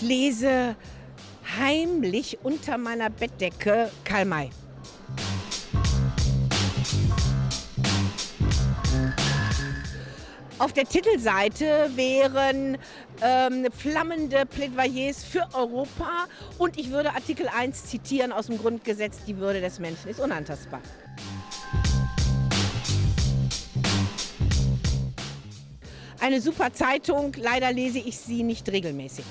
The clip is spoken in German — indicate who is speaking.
Speaker 1: lese heimlich unter meiner Bettdecke Karl May. Auf der Titelseite wären ähm, flammende Plädoyers für Europa und ich würde Artikel 1 zitieren aus dem Grundgesetz, die Würde des Menschen ist unantastbar. eine super Zeitung, leider lese ich sie nicht regelmäßig.